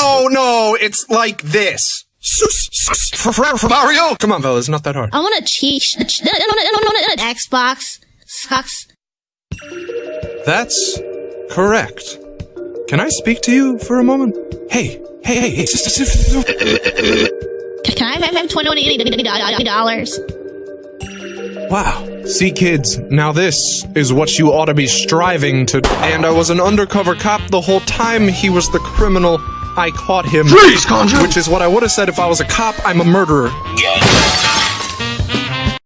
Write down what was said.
Oh no, it's like this. Mario! Come on, fellas, not that hard. I want a cheat. I want an Xbox. Sucks. That's correct. Can I speak to you for a moment? Hey, hey, hey, hey. Can I have twenty dollars? Wow. See, kids, now this is what you ought to be striving to. And I was an undercover cop the whole time he was the criminal. I caught him. Freeze, Conjure! Which is what I would have said if I was a cop. I'm a murderer.